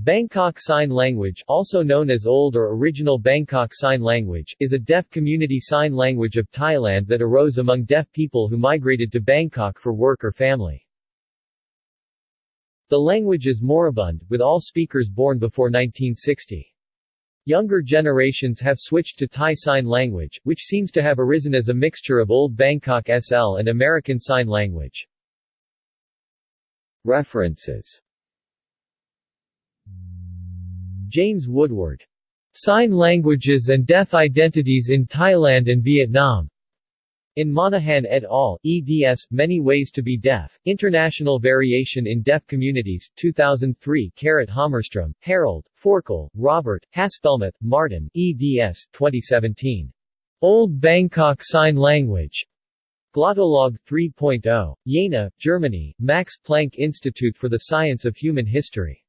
Bangkok Sign Language also known as Old or Original Bangkok Sign Language is a deaf community sign language of Thailand that arose among deaf people who migrated to Bangkok for work or family. The language is moribund, with all speakers born before 1960. Younger generations have switched to Thai Sign Language, which seems to have arisen as a mixture of Old Bangkok SL and American Sign Language. References James Woodward. Sign Languages and Deaf Identities in Thailand and Vietnam. In Monaghan et al., eds. Many Ways to be Deaf, International Variation in Deaf Communities, 2003 Carrot Hammarström, Harald, Forkel, Robert, Haspelmath, Martin, eds. 2017. Old Bangkok Sign Language. Glottolog 3.0. Jena, Germany, Max Planck Institute for the Science of Human History.